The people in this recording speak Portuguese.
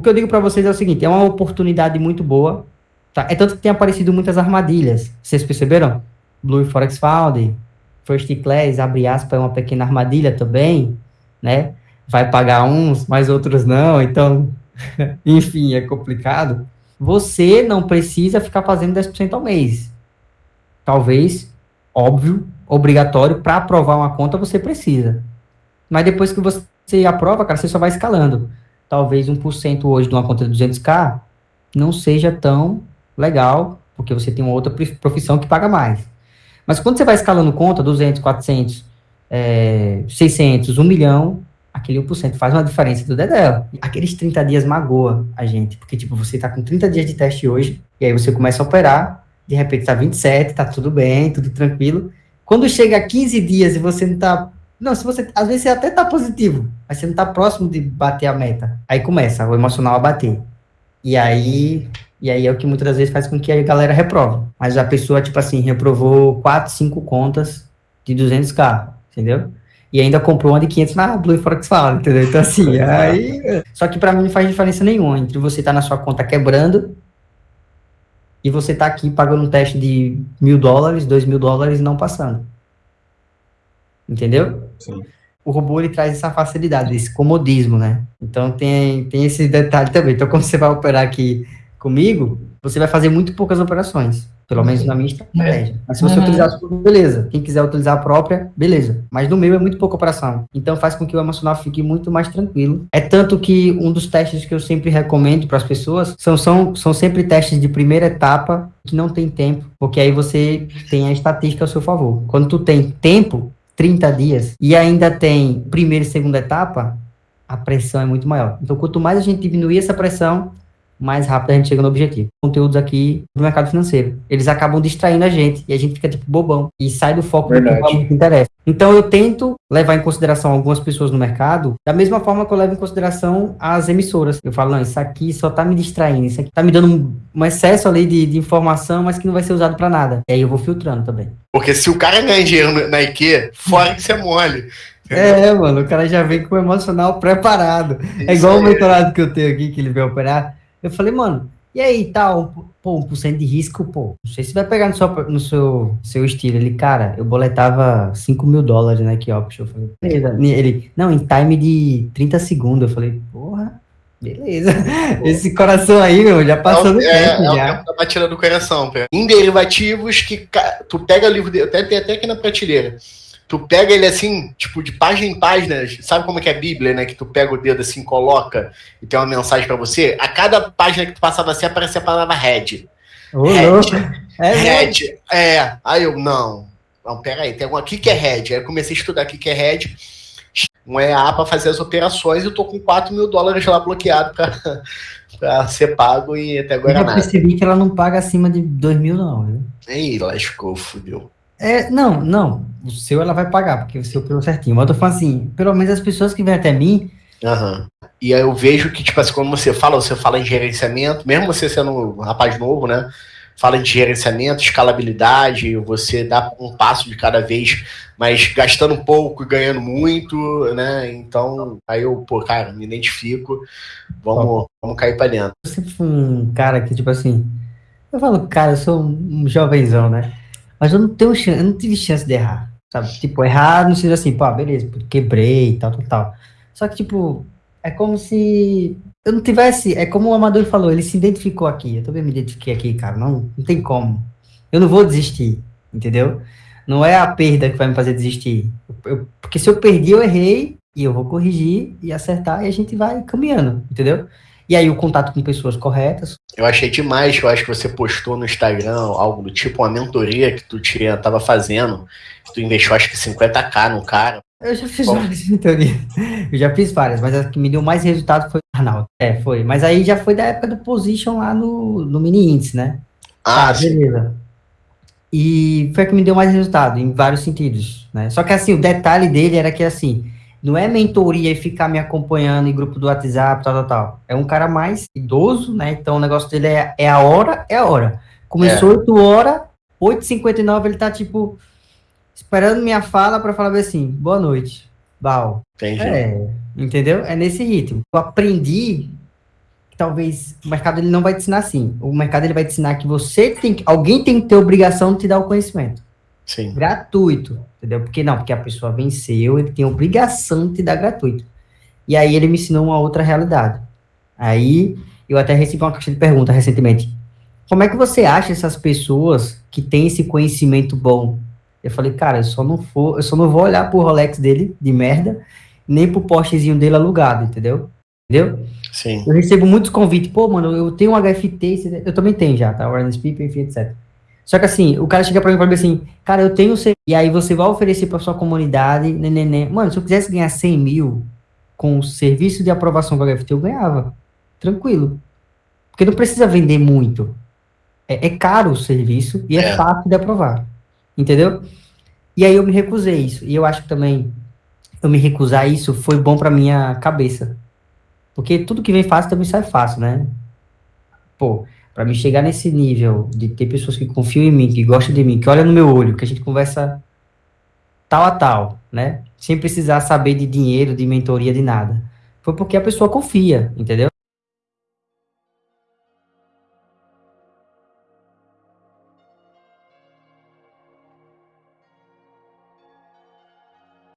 O que eu digo para vocês é o seguinte, é uma oportunidade muito boa, tá? É tanto que tem aparecido muitas armadilhas. Vocês perceberam? Blue Forex Found, First Class, abre aspas, é uma pequena armadilha também, né? Vai pagar uns, mas outros não, então, enfim, é complicado. Você não precisa ficar fazendo 10% ao mês. Talvez, óbvio, obrigatório, para aprovar uma conta você precisa. Mas depois que você aprova, cara, você só vai escalando talvez 1% hoje de uma conta de 200k não seja tão legal, porque você tem uma outra profissão que paga mais. Mas quando você vai escalando conta, 200, 400, é, 600, 1 milhão, aquele 1% faz uma diferença do Dedel. Aqueles 30 dias magoa a gente, porque tipo, você tá com 30 dias de teste hoje, e aí você começa a operar, de repente tá 27, tá tudo bem, tudo tranquilo. Quando chega a 15 dias e você não tá não, se você. Às vezes você até tá positivo, mas você não tá próximo de bater a meta. Aí começa o emocional a bater. E aí. E aí é o que muitas vezes faz com que a galera reprove. Mas a pessoa, tipo assim, reprovou 4, 5 contas de 200k, entendeu? E ainda comprou uma de 500 na Blue Forex Fala, entendeu? Então, assim, aí. Só que para mim não faz diferença nenhuma entre você estar tá na sua conta quebrando e você tá aqui pagando um teste de mil dólares, dois mil dólares e não passando. Entendeu? Sim. O robô ele traz essa facilidade, esse comodismo, né? Então tem, tem esse detalhe também. Então, quando você vai operar aqui comigo, você vai fazer muito poucas operações. Pelo menos na minha estratégia. Mas se você uhum. utilizar a sua, beleza. Quem quiser utilizar a própria, beleza. Mas no meu é muito pouca operação. Então faz com que o emocional fique muito mais tranquilo. É tanto que um dos testes que eu sempre recomendo para as pessoas são, são, são sempre testes de primeira etapa que não tem tempo. Porque aí você tem a estatística ao seu favor. Quando tu tem tempo, 30 dias e ainda tem primeira e segunda etapa, a pressão é muito maior. Então, quanto mais a gente diminuir essa pressão, mais rápido a gente chega no objetivo. Conteúdos aqui do mercado financeiro. Eles acabam distraindo a gente e a gente fica tipo bobão e sai do foco Verdade. do que interessa. Então eu tento levar em consideração algumas pessoas no mercado, da mesma forma que eu levo em consideração as emissoras. Eu falo, não, isso aqui só tá me distraindo, isso aqui tá me dando um, um excesso ali de, de, informação, mas que não vai ser usado para nada. E aí eu vou filtrando também. Porque se o cara ganha dinheiro na IKEA, fora que você é mole. É, mano, o cara já vem com o emocional preparado. É isso é igual o mentorado que eu tenho aqui, que ele veio operar. Eu falei, mano, e aí, tal, pô, 1% de risco, pô, não sei se vai pegar no seu, no seu, seu estilo. Ele, cara, eu boletava 5 mil dólares na Option. Eu falei, beleza. Ele, não, em time de 30 segundos. Eu falei, porra, beleza. Pô. Esse coração aí, meu, já passou no é, tempo, é, já. É tá batendo no coração, pô. Em derivativos que tu pega o livro, até, tem até aqui na prateleira tu pega ele assim, tipo, de página em página, sabe como é que é a Bíblia, né? Que tu pega o dedo assim, coloca e tem uma mensagem para você. A cada página que tu passava assim, aparecia a palavra head. Oh, head. É head. É. Aí eu, não. Não, pera aí, tem algum aqui que é head. Aí eu comecei a estudar aqui que é head. Um EA para fazer as operações e eu tô com 4 mil dólares lá bloqueado para pra ser pago e até agora eu nada. Eu percebi que ela não paga acima de 2 mil, não, viu? Aí, lascou, fudeu. É, não, não. O seu ela vai pagar, porque o seu pelo certinho. Mas eu tô falando assim, pelo menos as pessoas que vêm até mim. Uhum. E aí eu vejo que, tipo assim, quando você fala, você fala em gerenciamento, mesmo você sendo um rapaz novo, né? Fala de gerenciamento, escalabilidade, você dá um passo de cada vez, mas gastando pouco e ganhando muito, né? Então, aí eu, pô, cara, me identifico, vamos, vamos cair pra dentro. Eu sempre fui um cara que, tipo assim, eu falo, cara, eu sou um jovenzão, né? Mas eu não tenho chance, eu não tive chance de errar. Sabe? Tipo, errar no sentido assim, pô, beleza, quebrei tal, tal, tal. Só que, tipo, é como se eu não tivesse. É como o Amador falou, ele se identificou aqui. Eu também me identifiquei aqui, cara. Não, não tem como. Eu não vou desistir, entendeu? Não é a perda que vai me fazer desistir. Eu, porque se eu perdi, eu errei, e eu vou corrigir e acertar, e a gente vai caminhando, entendeu? E aí o contato com pessoas corretas. Eu achei demais, eu acho que você postou no Instagram algo do tipo, uma mentoria que tu tinha, tava fazendo, que tu investiu acho que 50k no cara. Eu já fiz Bom. várias mentorias. Eu já fiz várias, mas a que me deu mais resultado foi o Arnaldo. É, foi. Mas aí já foi da época do Position lá no, no mini índice, né? Ah, ah beleza. E foi a que me deu mais resultado, em vários sentidos, né? Só que assim, o detalhe dele era que assim, não é mentoria e ficar me acompanhando em grupo do WhatsApp, tal, tal, tal. É um cara mais idoso, né? Então o negócio dele é, é a hora, é a hora. Começou é. 8 horas, 8h59 ele tá, tipo, esperando minha fala para falar assim, boa noite, Bal. Entendi. É, entendeu? É nesse ritmo. Eu aprendi talvez o mercado ele não vai te ensinar assim. O mercado ele vai te ensinar que você tem que, alguém tem que ter obrigação de te dar o conhecimento. Sim. Gratuito, entendeu? Porque não, porque a pessoa venceu, ele tem obrigação de te dar gratuito. E aí ele me ensinou uma outra realidade. Aí eu até recebi uma caixa de pergunta recentemente. Como é que você acha essas pessoas que têm esse conhecimento bom? Eu falei, cara, eu só não for, eu só não vou olhar pro Rolex dele de merda, nem pro postezinho dele alugado, entendeu? Entendeu? Sim. Eu recebo muitos convites, pô, mano, eu tenho um HFT, eu também tenho já, tá? Awareness People, enfim, etc. Só que assim, o cara chega pra mim e fala assim, cara, eu tenho. E aí você vai oferecer pra sua comunidade, neném. Mano, se eu quisesse ganhar 100 mil com o serviço de aprovação do HFT, eu ganhava. Tranquilo. Porque não precisa vender muito. É, é caro o serviço e é, é fácil de aprovar. Entendeu? E aí eu me recusei isso. E eu acho que também eu me recusar isso foi bom pra minha cabeça. Porque tudo que vem fácil também sai fácil, né? Pô, para me chegar nesse nível de ter pessoas que confiam em mim, que gostam de mim, que olham no meu olho, que a gente conversa tal a tal, né? Sem precisar saber de dinheiro, de mentoria, de nada. Foi porque a pessoa confia, entendeu?